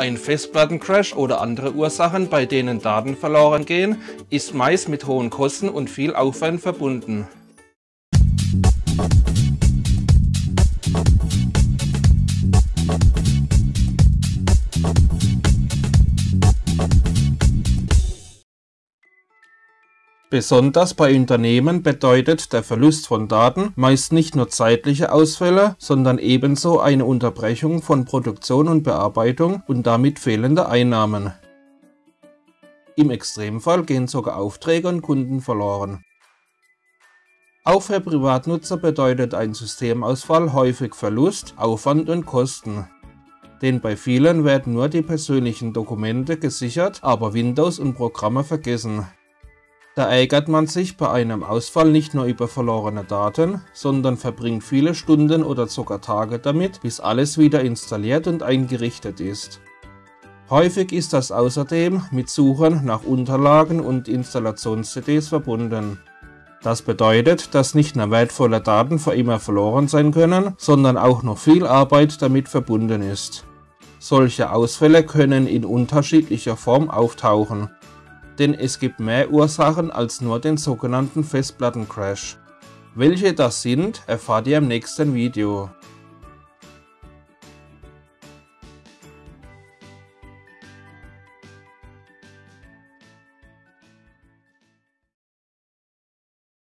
Ein Festplattencrash oder andere Ursachen, bei denen Daten verloren gehen, ist meist mit hohen Kosten und viel Aufwand verbunden. Besonders bei Unternehmen bedeutet der Verlust von Daten meist nicht nur zeitliche Ausfälle, sondern ebenso eine Unterbrechung von Produktion und Bearbeitung und damit fehlende Einnahmen. Im Extremfall gehen sogar Aufträge und Kunden verloren. Auch für Privatnutzer bedeutet ein Systemausfall häufig Verlust, Aufwand und Kosten. Denn bei vielen werden nur die persönlichen Dokumente gesichert, aber Windows und Programme vergessen. Da ärgert man sich bei einem Ausfall nicht nur über verlorene Daten, sondern verbringt viele Stunden oder sogar Tage damit, bis alles wieder installiert und eingerichtet ist. Häufig ist das außerdem mit Suchen nach Unterlagen und Installations-CDs verbunden. Das bedeutet, dass nicht nur wertvolle Daten für immer verloren sein können, sondern auch noch viel Arbeit damit verbunden ist. Solche Ausfälle können in unterschiedlicher Form auftauchen denn es gibt mehr Ursachen als nur den sogenannten Festplattencrash. Welche das sind, erfahrt ihr im nächsten Video.